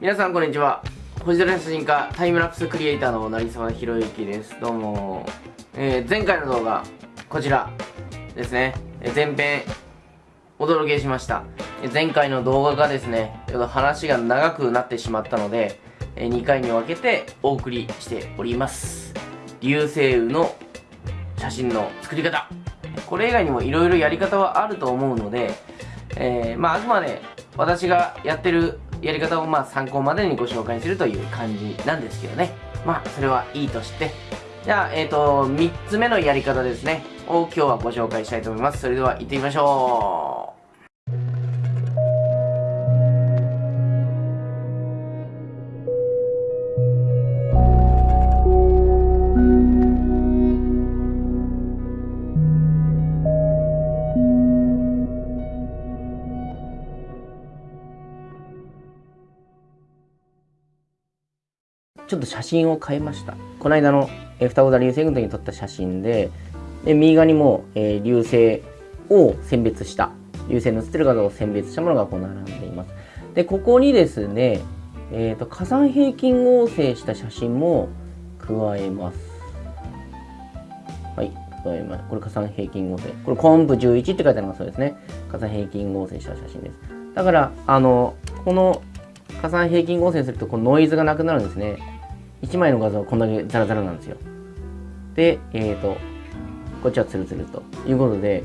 皆さんこんにちは。星空写真家タイムラプスクリエイターの成沢宏之です。どうも、えー、前回の動画こちらですね、え前編お届けしました。前回の動画がですねちょっと話が長くなってしまったので、え2回に分けてお送りしております。流星雨の写真の作り方。これ以外にもいろいろやり方はあると思うので、えー、まああくまで私がやってるやり方をまあ参考までにご紹介するという感じなんですけどね。まあそれはいいとして。じゃあ、えっ、ー、と、3つ目のやり方ですね。を今日はご紹介したいと思います。それでは行ってみましょう。ちょっと写真を変えました。この間の、え双子座流星群の時に撮った写真で、で右側にも、えー、流星を選別した、流星の写ってる画像を選別したものがこう並んでいます。で、ここにですね、えっ、ー、と、火山平均合成した写真も加えます。はい、加えます。これ火山平均合成。これコンプ11って書いてありますそうですね。火山平均合成した写真です。だから、あの、この火山平均合成するとこのノイズがなくなるんですね。1枚の画像はこんだけザラザラなんですよ。で、えっ、ー、と、こっちはツルツルということで、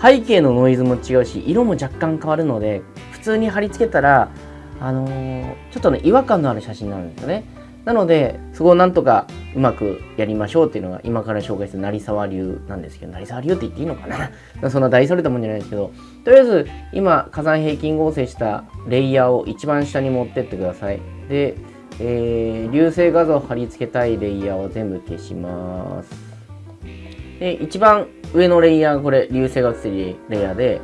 背景のノイズも違うし、色も若干変わるので、普通に貼り付けたら、あのー、ちょっとね、違和感のある写真なんですよね。なので、そこをなんとかうまくやりましょうっていうのが今から紹介する成沢流なんですけど、成沢流って言っていいのかな？そんな大それたもんじゃないですけど、とりあえず今火山平均合成したレイヤーを一番下に持ってってください。で、えー、流星画像を貼り付けたいレイヤーを全部消します。で、一番上のレイヤーがこれ、流星が写ってるレイヤーで、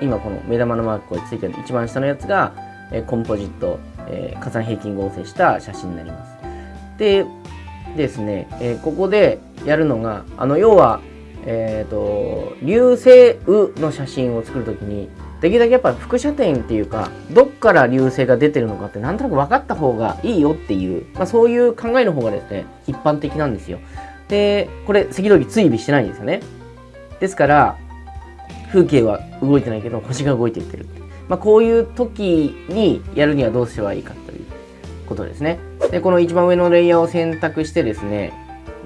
今この目玉のマークがついてる一番下のやつが、えー、コンポジット、えー、火山平均合成した写真になります。で、ですね、えー、ここでやるのが、あの、要は、えっ、と、流星雨の写真を作るときに、できるだけやっぱ輻射点っていうかどっから流星が出てるのかってなんとなく分かった方がいいよっていう、まあ、そういう考えの方がですね一般的なんですよ。でこれ赤道儀追尾してないんですよね。ですから風景は動いてないけど星が動いていってるまあ、こういう時にやるにはどうすればいいかということですね。でこの一番上のレイヤーを選択してですね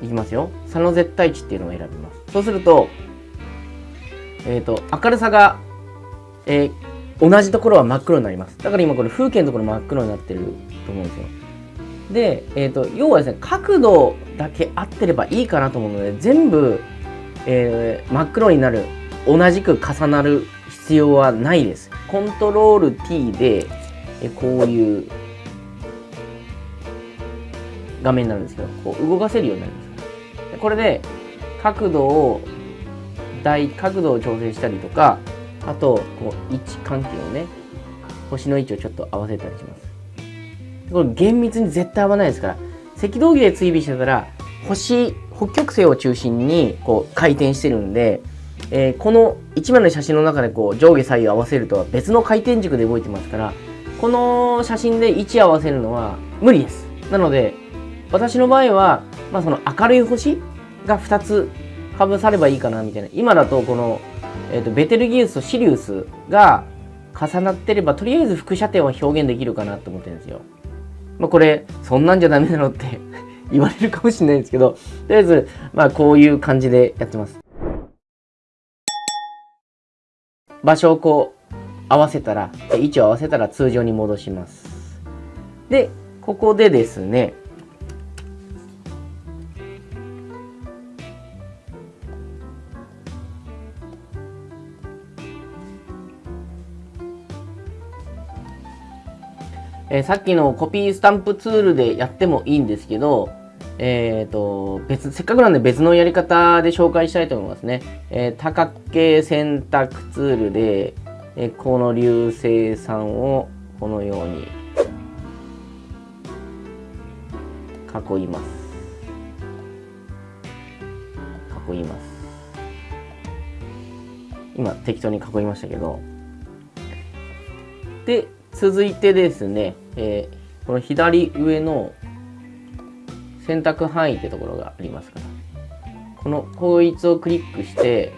いきますよ。差の絶対値っていうのを選びます。そうするとえっ、ー、と明るさがえー、同じところは真っ黒になります。だから今これ風景のところ真っ黒になってると思うんですよ。で、えーと、要はですね、角度だけ合ってればいいかなと思うので、全部、えー、真っ黒になる、同じく重なる必要はないです。コントロール T で、えこういう画面になるんですけど、こう動かせるようになります。これで角度を、大角度を調整したりとか、あとこう位置関係をね。星の位置をちょっと合わせたりします。これ厳密に絶対合わないですから。赤道儀で追尾してたら星北極星を中心にこう回転してるんで、えー、この1枚の写真の中でこう上下左右合わせるとは別の回転軸で動いてますからこの写真で位置合わせるのは無理です。なので私の場合は、まあ、その明るい星が2つかぶさればいいかなみたいな。今だとこのえーと、ベテルギウスとシリウスが重なってればとりあえず輻射点は表現できるかなと思ってるんですよ。まあ、これそんなんじゃダメなのって 言われるかもしれないんですけどとりあえずまあこういう感じでやってます。場所をこう合わせたら位置を合わせたら通常に戻します。でここでですねえー、さっきのコピースタンプツールでやってもいいんですけど、えっ、ー、と、別、せっかくなんで別のやり方で紹介したいと思いますね。えー、多角形選択ツールで、えー、この流星さんをこのように囲います。囲います。今適当に囲いましたけど。で、続いてですね、えこの左上の選択範囲ってところがありますか。らこのこいつをクリックして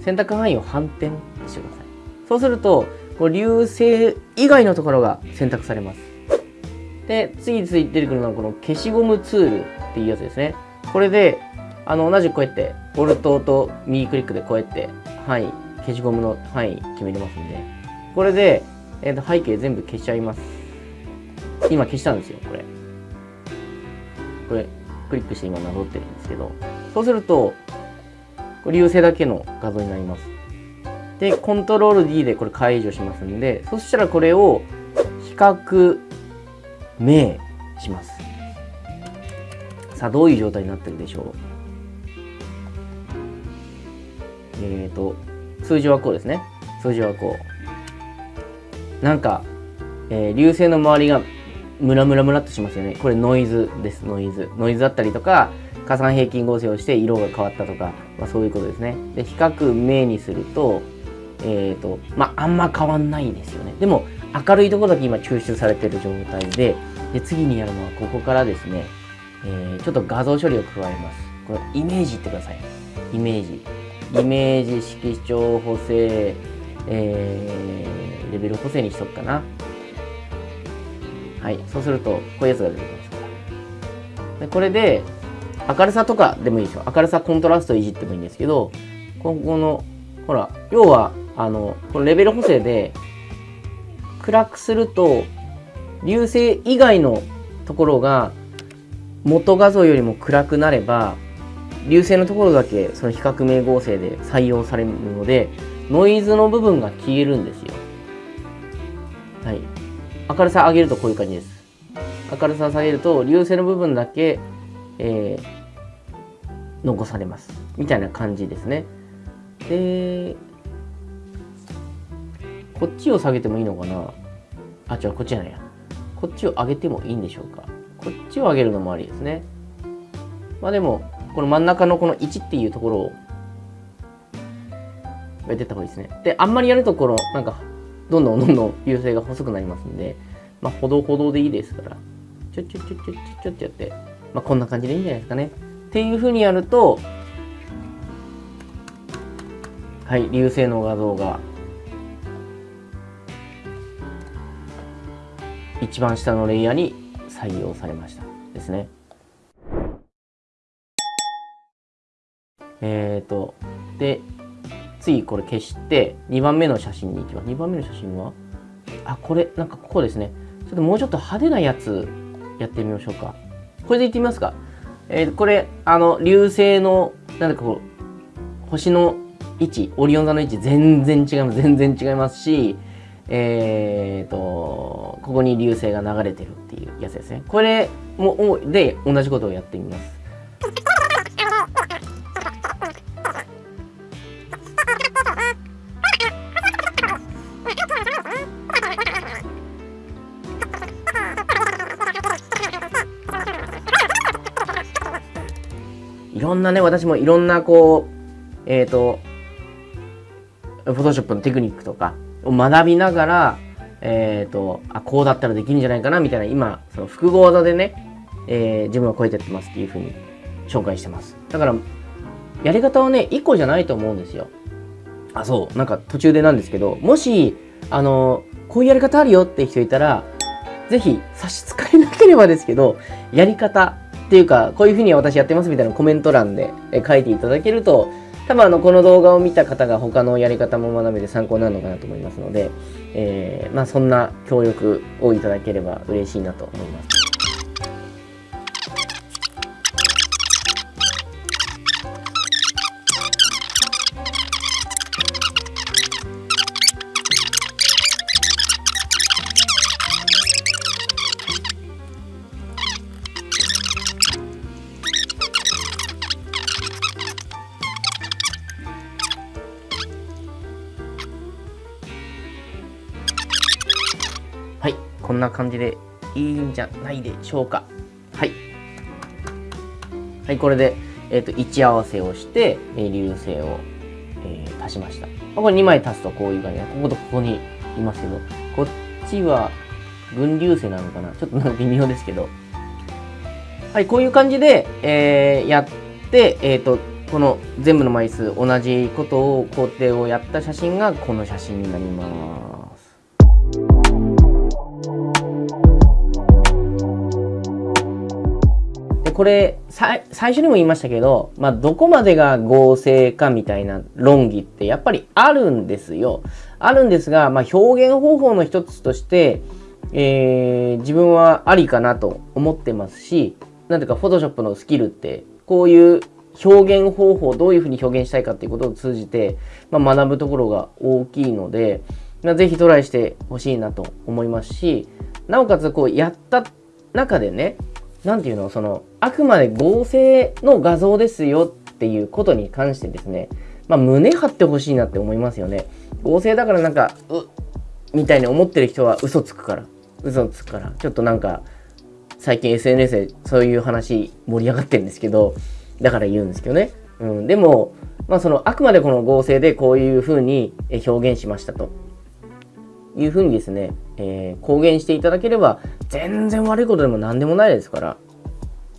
選択範囲を反転してください。そうするとこう流星以外のところが選択されます。で次々出てくるのはこの消しゴムツールっていうやつですね。これであの同じくこうやってボルトと右クリックでこうやって範囲消しゴムの範囲決めれますんで。これで、えー、と背景全部消しちゃいます。今消したんですよこれ。これクリックして今なぞってるんですけど。そうするとこれ流星だけの画像になります。でコントロール D でこれ解除しますんでそしたらこれを比較明します。さあどういう状態になってるでしょう。えっ、ー、と数字はこうですね。数字はこう。なんか、えー、流星の周りがムラムラムラっとしますよね。これノイズですノイズ。ノイズだったりとか加算平均合成をして色が変わったとか、まあ、そういうことですね。で比較明にするとえっ、ー、とまああんま変わんないですよね。でも明るいところだけ今抽出されてる状態でで次にやるのはここからですね、えー、ちょっと画像処理を加えます。これイメージってください。イメージ。イメージ色調補正、えー、レベル補正にしとくかな。はい。そうするとこういうやつが出てきますから。でこれで明るさとかでもいいですよ。明るさコントラストいじってもいいんですけどここのほら要はあのこのレベル補正で暗くすると流星以外のところが元画像よりも暗くなれば流星のところだけその比較名合成で採用されるのでノイズの部分が消えるんですよ。はい。明るさ上げるとこういう感じです。明るさ下げると流星の部分だけ、えー、残されます。みたいな感じですね。で、こっちを下げてもいいのかな？あ、違う、こっちじゃないや。こっちを上げてもいいんでしょうか？こっちを上げるのもありですね。まあでも、この真ん中のこの1っていうところをやってた方がいいですね。で、あんまりやるところ、なんか、どんどんどんどん優勢が細くなりますんで、まあ、ほどほどでいいですから、ちょちょちょちょちょちょってやって、まあ、こんな感じでいいんじゃないですかね。っていうふうにやると、はい、流星の画像が、一番下のレイヤーに採用されましたですね。えっ、ー、と、で、次これ消して、2番目の写真に行きます。2番目の写真は？あ、これ、なんかここですね。ちょっともうちょっと派手なやつやってみましょうか。これでいってみますか。えー、これ、あの、流星の、なんだかこう、星の位置、オリオン座の位置全然違います。全然違いますし、えーと、ここに流星が流れてるっていうやつですね。これも、で、同じことをやってみます。ろんなね、私もいろんなこう、えっ、ー、と、フォトショップのテクニックとかを学びながら、えっ、ー、と、あ、こうだったらできるんじゃないかな、みたいな、今、その複合座でね、えー、自分はこうやってやってますっていうふうに紹介してます。だから、やり方はね、1個じゃないと思うんですよ。あ、そう、なんか途中でなんですけど、もし、あの、こういうやり方あるよって人いたら、ぜひ差し支えなければですけど、やり方っていうか、こういうふうに私やってますみたいなコメント欄で書いていただけると、多分あの、この動画を見た方が他のやり方も学べて参考になるのかなと思いますので、えー、まあそんな協力をいただければ嬉しいなと思います。こんな感じでいいんじゃないでしょうか。はい。はい、これで、えっ、ー、と、位置合わせをして、えー、流星を、えー、足しました。まこれ2枚足すとこういう感じで、こことここにいますけど、こっちは、群流星なのかな？ちょっとなんか微妙ですけど。はい、こういう感じで、えー、やって、えっ、ー、と、この全部の枚数同じことを工程をやった写真がこの写真になります。これ最初にも言いましたけど、まあ、どこまでが合成かみたいな論議ってやっぱりあるんですよ。あるんですが、まあ、表現方法の一つとして、えー、自分はありかなと思ってますし、なんていうか、フォトショップのスキルって、こういう表現方法、どういうふうに表現したいかっていうことを通じて、まあ、学ぶところが大きいので、まあ、ぜひトライしてほしいなと思いますし、なおかつこうやった中でね、なんていうの、その、あくまで合成の画像ですよっていうことに関してですね、まあ、胸張ってほしいなって思いますよね。合成だからなんか、うみたいに思ってる人は嘘つくから。嘘つくから。ちょっとなんか、最近 SNS でそういう話盛り上がってるんですけど、だから言うんですけどね。うん、でも、まあその、あくまでこの合成でこういう風に表現しましたと。いう風にですね、えー、公言していただければ、全然悪いことでも何でもないですから、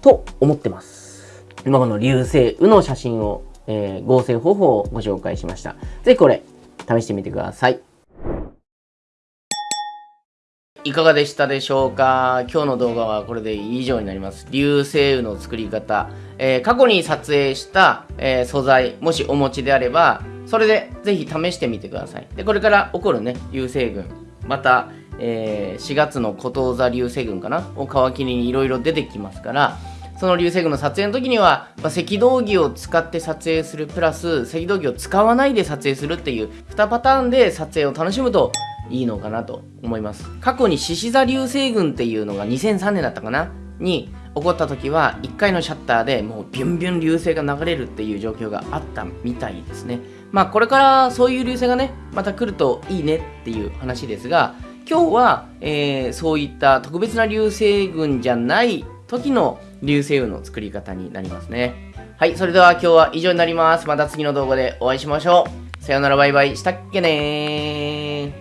と思ってます。今この流星雨の写真を、えー、合成方法をご紹介しました。ぜひこれ、試してみてください。いかがでしたでしょうか？今日の動画はこれで以上になります。流星雨の作り方。えー、過去に撮影した、えー、素材、もしお持ちであれば、それでぜひ試してみてください。で、これから起こるね、流星群。また、えー、4月のこと座流星群かな？を皮切りにいろいろ出てきますから、その流星群の撮影の時には、まあ、赤道儀を使って撮影するプラス赤道儀を使わないで撮影するっていう2パターンで撮影を楽しむといいのかなと思います。過去に獅子座流星群っていうのが2003年だったかな？に起こった時は1回のシャッターでもうビュンビュン流星が流れるっていう状況があったみたいですね。まあこれからそういう流星がね、また来るといいねっていう話ですが、今日は、えー、そういった特別な流星群じゃない時の流星雲の作り方になりますね。はい、それでは今日は以上になります。また次の動画でお会いしましょう。さよならバイバイしたっけねー。